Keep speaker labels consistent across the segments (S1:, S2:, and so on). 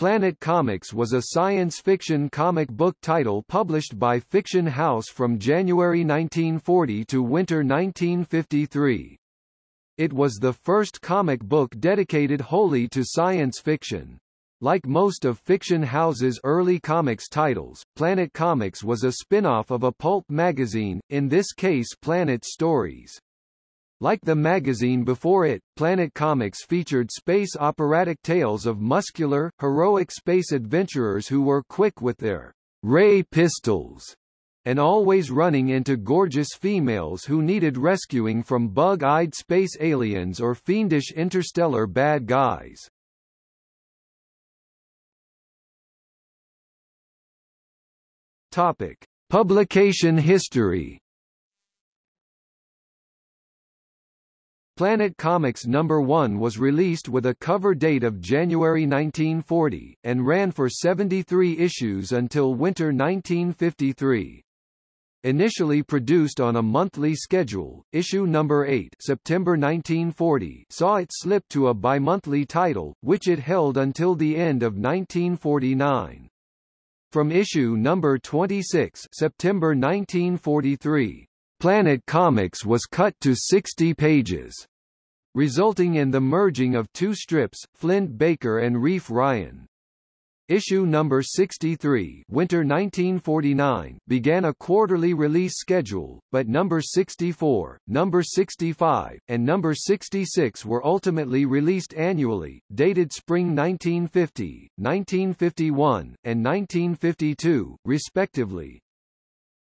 S1: Planet Comics was a science fiction comic book title published by Fiction House from January 1940 to winter 1953. It was the first comic book dedicated wholly to science fiction. Like most of Fiction House's early comics titles, Planet Comics was a spin-off of a pulp magazine, in this case Planet Stories. Like the magazine before it, Planet Comics featured space operatic tales of muscular, heroic space adventurers who were quick with their ray pistols and always running into gorgeous females who needed rescuing from bug-eyed space aliens or fiendish interstellar bad guys. Topic: Publication history Planet Comics No. 1 was released with a cover date of January 1940, and ran for 73 issues until winter 1953. Initially produced on a monthly schedule, issue number 8 September 1940 saw it slip to a bi-monthly title, which it held until the end of 1949. From issue number 26 September 1943, Planet Comics was cut to 60 pages resulting in the merging of two strips, Flint Baker and Reef Ryan. Issue number 63 Winter 1949 began a quarterly release schedule, but number 64, number 65, and number 66 were ultimately released annually, dated spring 1950, 1951, and 1952, respectively.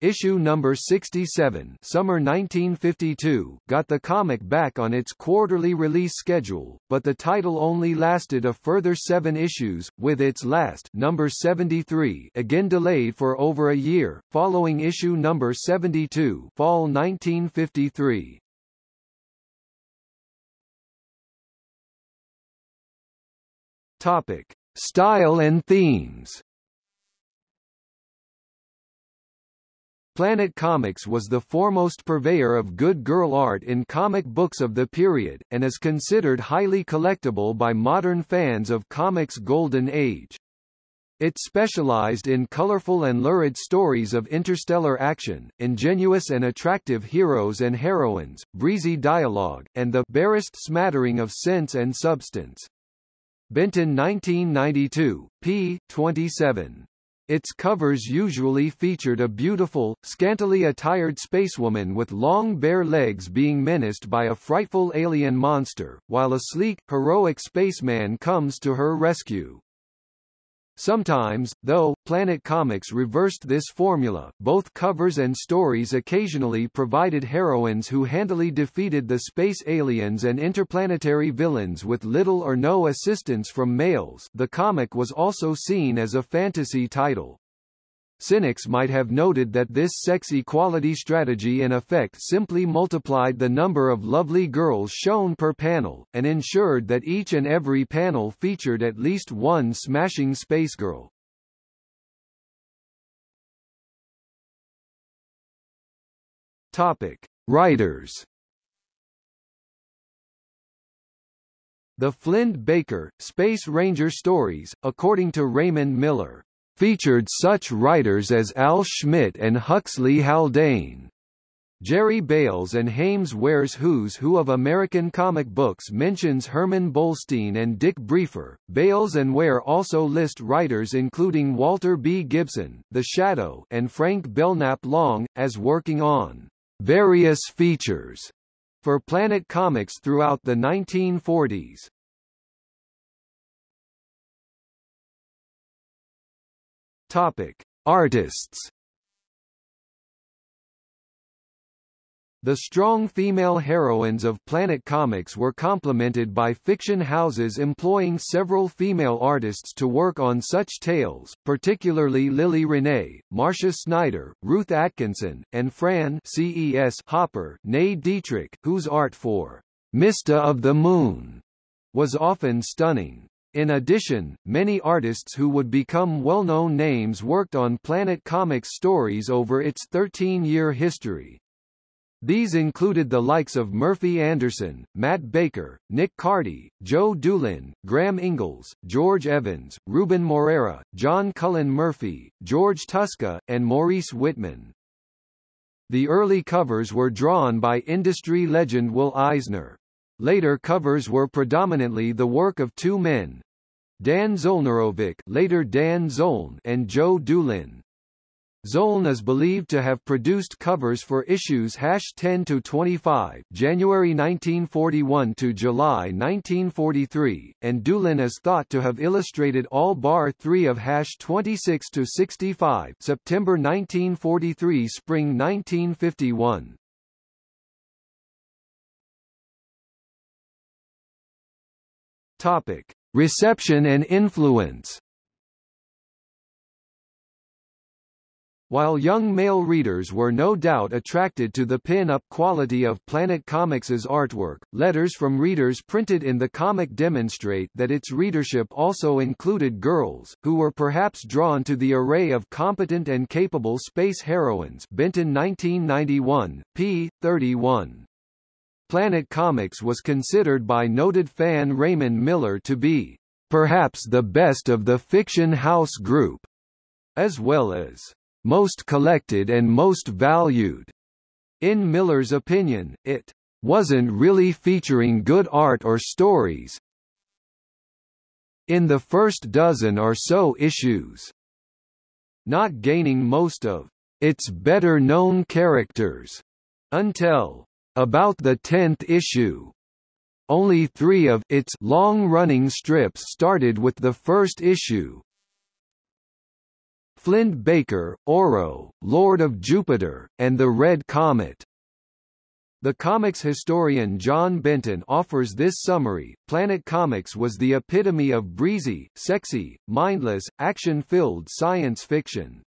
S1: Issue number 67 summer 1952 got the comic back on its quarterly release schedule, but the title only lasted a further seven issues, with its last number 73 again delayed for over a year, following issue number 72 fall 1953. Topic. Style and themes Planet Comics was the foremost purveyor of good girl art in comic books of the period, and is considered highly collectible by modern fans of comics' golden age. It specialized in colorful and lurid stories of interstellar action, ingenuous and attractive heroes and heroines, breezy dialogue, and the barest smattering of sense and substance. Benton 1992, p. 27. Its covers usually featured a beautiful, scantily attired spacewoman with long bare legs being menaced by a frightful alien monster, while a sleek, heroic spaceman comes to her rescue. Sometimes, though, Planet Comics reversed this formula, both covers and stories occasionally provided heroines who handily defeated the space aliens and interplanetary villains with little or no assistance from males the comic was also seen as a fantasy title. Cynics might have noted that this sex equality strategy in effect simply multiplied the number of lovely girls shown per panel, and ensured that each and every panel featured at least one smashing space girl. Topic. Writers The Flint Baker, Space Ranger stories, according to Raymond Miller, featured such writers as Al Schmidt and Huxley Haldane. Jerry Bails and Hames Ware's Who's Who of American comic books mentions Herman Bolstein and Dick Briefer. Bails and Ware also list writers including Walter B. Gibson, The Shadow, and Frank Belknap Long, as working on various features for Planet Comics throughout the 1940s. Topic: Artists. The strong female heroines of Planet Comics were complemented by fiction houses employing several female artists to work on such tales, particularly Lily Renee, Marcia Snyder, Ruth Atkinson, and Frances Hopper Nay Dietrich, whose art for Mysta of the Moon was often stunning. In addition, many artists who would become well-known names worked on Planet Comics stories over its 13-year history. These included the likes of Murphy Anderson, Matt Baker, Nick Cardy, Joe Doolin, Graham Ingels, George Evans, Ruben Moreira, John Cullen Murphy, George Tuska, and Maurice Whitman. The early covers were drawn by industry legend Will Eisner. Later covers were predominantly the work of two men, Dan Zolnerowich later Dan Zoln and Joe Doolin. Zoln is believed to have produced covers for issues hash 10 to 25, January 1941 to July 1943, and Doolin is thought to have illustrated all bar 3 of hash 26 to 65, September 1943, spring 1951. Topic: Reception and influence. While young male readers were no doubt attracted to the pin-up quality of Planet Comics's artwork, letters from readers printed in the comic demonstrate that its readership also included girls, who were perhaps drawn to the array of competent and capable space heroines Benton 1991, p. 31. Planet Comics was considered by noted fan Raymond Miller to be, "...perhaps the best of the fiction house group," as well as most collected and most valued. In Miller's opinion, it wasn't really featuring good art or stories in the first dozen or so issues, not gaining most of its better-known characters until about the tenth issue. Only three of its long-running strips started with the first issue, Flint Baker, Oro, Lord of Jupiter, and the Red Comet. The comics historian John Benton offers this summary, Planet Comics was the epitome of breezy, sexy, mindless, action-filled science fiction.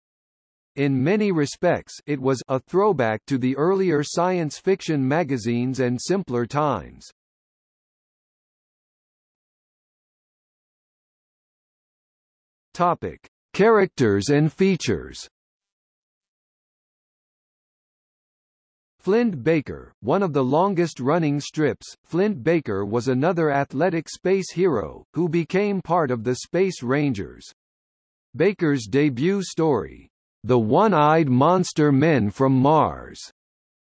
S1: In many respects it was a throwback to the earlier science fiction magazines and simpler times. Topic. Characters and features Flint Baker, one of the longest-running strips, Flint Baker was another athletic space hero, who became part of the Space Rangers. Baker's debut story, The One-Eyed Monster Men from Mars,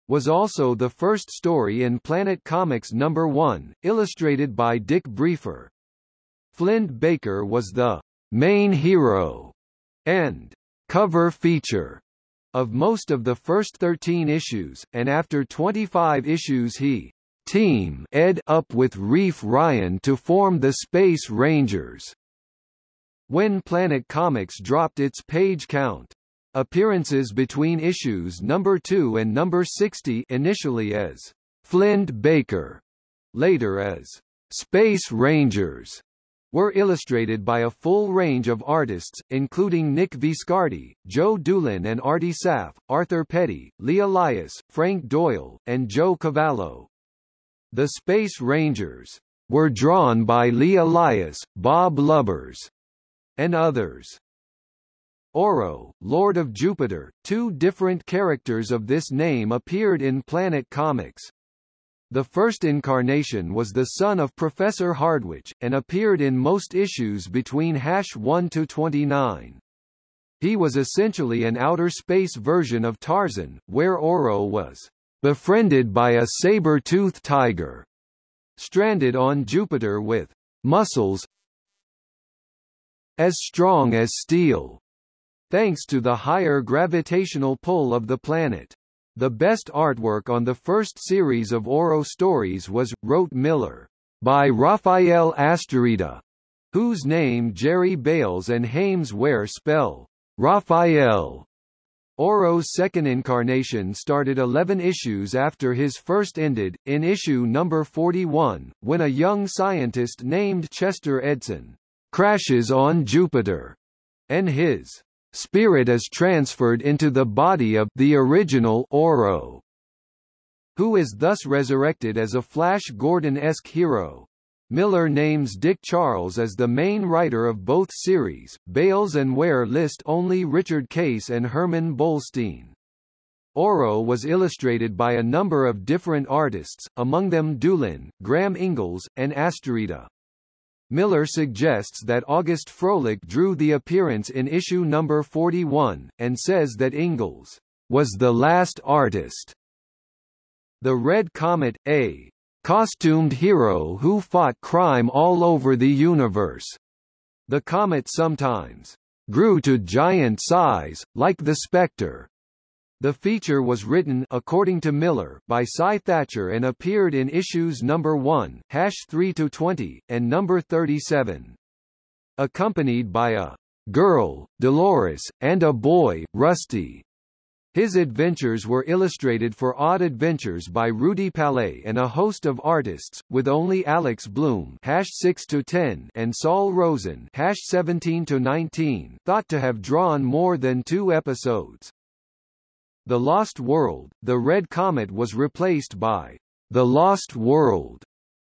S1: was also the first story in Planet Comics number 1, illustrated by Dick Briefer. Flint Baker was the main hero and cover feature of most of the first 13 issues, and after 25 issues he team ed up with Reef Ryan to form the Space Rangers. When Planet Comics dropped its page count, appearances between issues number 2 and number 60 initially as Flint Baker, later as Space Rangers, were illustrated by a full range of artists, including Nick Viscardi, Joe Doolin and Artie Saff, Arthur Peddy, Lee Elias, Frank Doyle, and Joe Cavallo. The Space Rangers were drawn by Lee Elias, Bob Lubbers, and others. Oro, Lord of Jupiter, two different characters of this name appeared in Planet Comics. The first incarnation was the son of Professor Hardwick, and appeared in most issues between hash 1 to 29. He was essentially an outer space version of Tarzan, where Oro was befriended by a saber-toothed tiger, stranded on Jupiter with muscles as strong as steel, thanks to the higher gravitational pull of the planet. The best artwork on the first series of Oro stories was, wrote Miller, by Rafael Astarita, whose name Jerry Bails and Hames Ware spell Raphael. Oro's second incarnation started 11 issues after his first ended, in issue number 41, when a young scientist named Chester Edson crashes on Jupiter, and his spirit is transferred into the body of the original Oro, who is thus resurrected as a Flash Gordon-esque hero. Miller names Dick Charles as the main writer of both series. Bails and Ware list only Richard Case and Herman Bolstein. Oro was illustrated by a number of different artists, among them Doolin, Graham Ingels, and Astarita. Miller suggests that August Froelich drew the appearance in issue number 41, and says that Ingels was the last artist. The Red Comet, a costumed hero who fought crime all over the universe. The comet sometimes grew to giant size, like the Spectre, the feature was written according to Miller by Cy Thatcher and appeared in issues number 1, hash 3 to 20, and number 37. Accompanied by a girl, Dolores, and a boy, Rusty. His adventures were illustrated for Odd Adventures by Rudy Palais and a host of artists, with only Alex Bloom hash 6 to 10 and Saul Rosen hash 17 to 19 thought to have drawn more than two episodes. The Lost World, The Red Comet was replaced by The Lost World,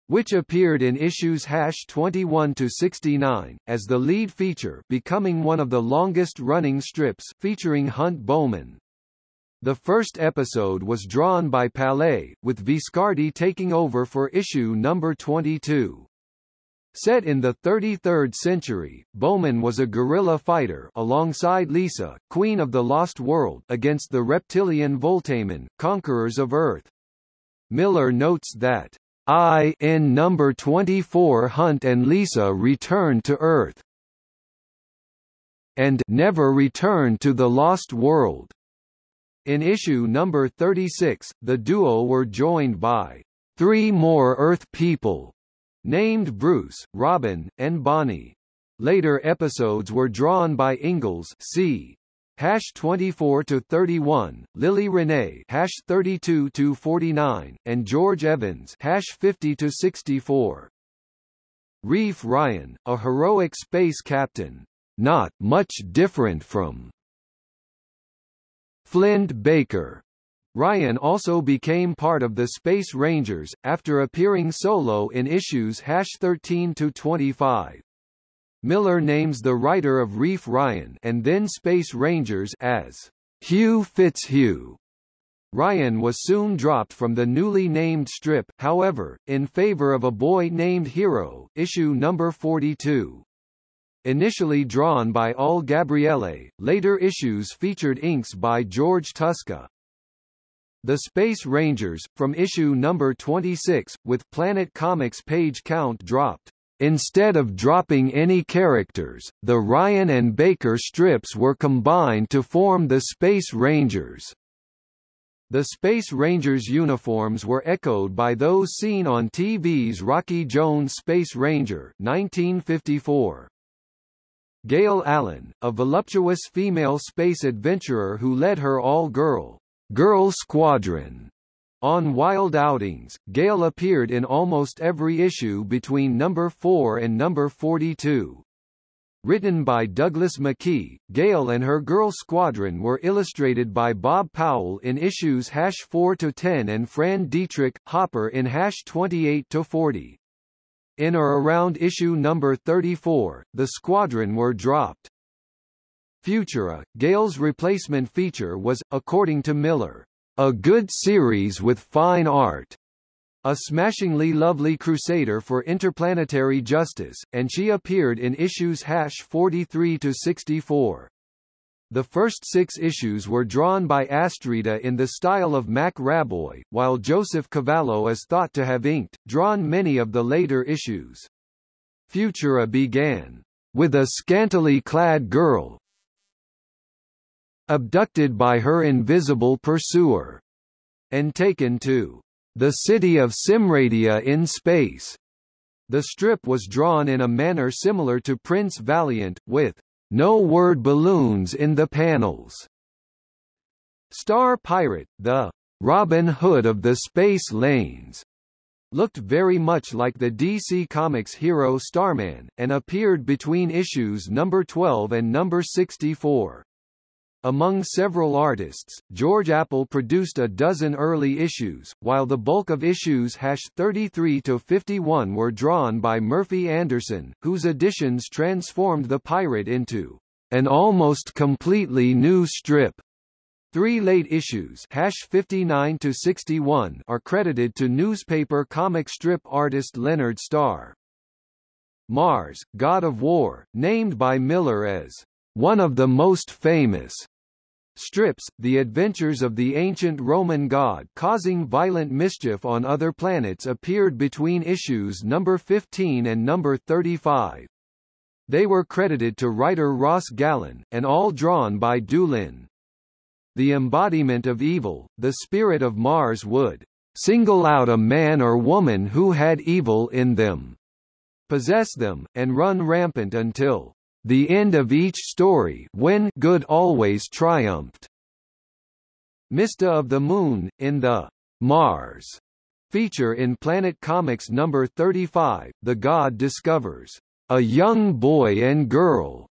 S1: which appeared in issues hash 21 to 69 as the lead feature, becoming one of the longest-running strips featuring Hunt Bowman. The first episode was drawn by Palais, with Viscardi taking over for issue number 22. Set in the 33rd century, Bowman was a guerrilla fighter alongside Lisa, Queen of the Lost World against the reptilian Voltamen, conquerors of Earth. Miller notes that I in number 24 Hunt and Lisa return to Earth and never return to the Lost World. In issue number 36, the duo were joined by three more Earth people named Bruce, Robin, and Bonnie. Later episodes were drawn by Ingels c. Hash 24 to 31, Lily Renee hash 32 to 49, and George Evans hash 50 to 64. Reef Ryan, a heroic space captain, not much different from Flint Baker, Ryan also became part of the Space Rangers, after appearing solo in issues 13-25. Miller names the writer of Reef Ryan and then Space Rangers as Hugh Fitzhugh. Ryan was soon dropped from the newly named strip, however, in favor of A Boy Named Hero, issue number 42. Initially drawn by Al Gabriele, later issues featured inks by George Tuska. The Space Rangers, from issue number 26, with Planet Comics page count dropped. Instead of dropping any characters, the Ryan and Baker strips were combined to form the Space Rangers. The Space Rangers uniforms were echoed by those seen on TV's Rocky Jones Space Ranger 1954. Gail Allen, a voluptuous female space adventurer who led her all-girl Girl Squadron. On Wild Outings, Gail appeared in almost every issue between number 4 and number 42. Written by Douglas McKee, Gail and her Girl Squadron were illustrated by Bob Powell in issues hash 4 to 10 and Fran Dietrich Hopper in hash 28 to 40. In or around issue number 34, the squadron were dropped. Futura, Gail's replacement feature was, according to Miller, a good series with fine art, a smashingly lovely crusader for interplanetary justice, and she appeared in issues hash 43 to 64. The first six issues were drawn by Astrida in the style of Mac Raboy, while Joseph Cavallo is thought to have inked, drawn many of the later issues. Futura began with a scantily clad girl, abducted by her invisible pursuer, and taken to the city of Simradia in space. The strip was drawn in a manner similar to Prince Valiant, with no word balloons in the panels. Star Pirate, the Robin Hood of the Space Lanes, looked very much like the DC Comics hero Starman, and appeared between issues number 12 and number 64. Among several artists, George Apple produced a dozen early issues, while the bulk of issues hash 33 to 51 were drawn by Murphy Anderson, whose additions transformed the pirate into an almost completely new strip. Three late issues hash 59 to 61 are credited to newspaper comic strip artist Leonard Starr. Mars, God of War, named by Miller as one of the most famous strips, the adventures of the ancient Roman god causing violent mischief on other planets appeared between issues number 15 and number 35. They were credited to writer Ross Gallen, and all drawn by Doolin the embodiment of evil, the spirit of Mars would single out a man or woman who had evil in them, possess them, and run rampant until the end of each story when good always triumphed. Mysta of the Moon, in the Mars feature in Planet Comics number 35, the god discovers a young boy and girl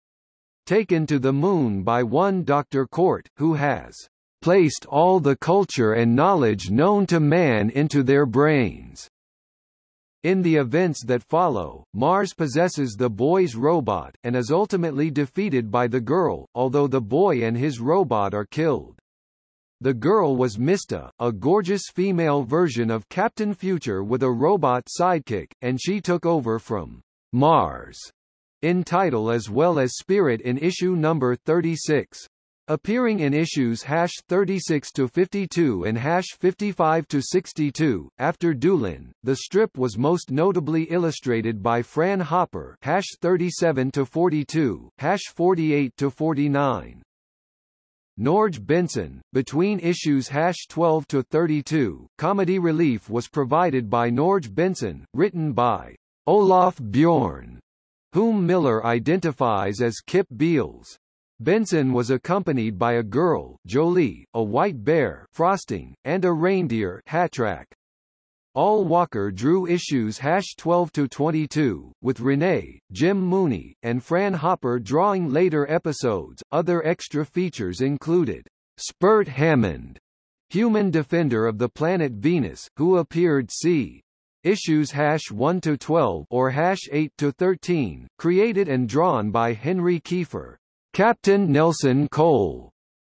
S1: taken to the moon by one Dr. Court, who has placed all the culture and knowledge known to man into their brains. In the events that follow, Mars possesses the boy's robot, and is ultimately defeated by the girl, although the boy and his robot are killed. The girl was Mysta, a gorgeous female version of Captain Future with a robot sidekick, and she took over from Mars in title as well as Spirit in issue number 36. Appearing in issues hash 36 to 52 and hash 55 to 62, after Doolin, the strip was most notably illustrated by Fran Hopper, hash 37 to 42, hash 48 to 49. Norge Benson, between issues hash 12 to 32, comedy relief was provided by Norge Benson, written by Olaf Bjorn whom Miller identifies as Kip Beals. Benson was accompanied by a girl, Jolie, a white bear, Frosting, and a reindeer, Hatrack. Al Walker drew issues hash 12 to 22, with Renee, Jim Mooney, and Fran Hopper drawing later episodes. Other extra features included Spurt Hammond, human defender of the planet Venus, who appeared c. Issues hash 1 to 12 or hash 8 to 13, created and drawn by Henry Kiefer. Captain Nelson Cole,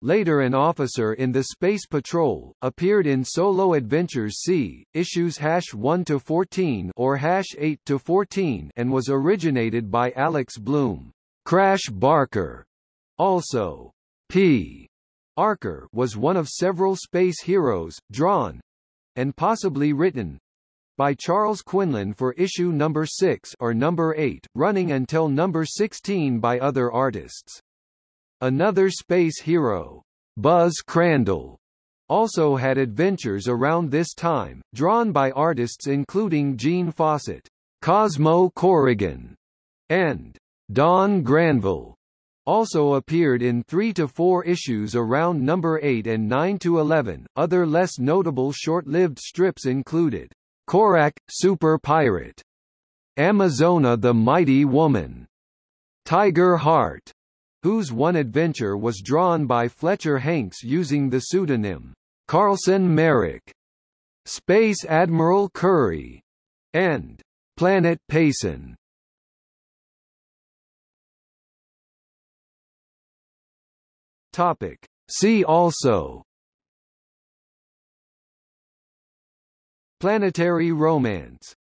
S1: later an officer in the Space Patrol, appeared in Solo Adventures C, issues hash 1 to 14 or hash 8 to 14 and was originated by Alex Bloom. Crash Barker, also P. Archer was one of several space heroes, drawn and possibly written by Charles Quinlan for issue number 6 or number 8, running until number 16 by other artists. Another space hero, Buzz Crandall, also had adventures around this time, drawn by artists including Gene Fawcett, Cosmo Corrigan, and Don Granville. Also appeared in 3 to 4 issues around number 8 and 9 to 11. Other less notable short-lived strips included Korak, Super Pirate. Amazona the Mighty Woman. Tiger Heart, whose one adventure was drawn by Fletcher Hanks using the pseudonym Carlson Merrick. Space Admiral Curry. And Planet Payson. Topic. See also Planetary romance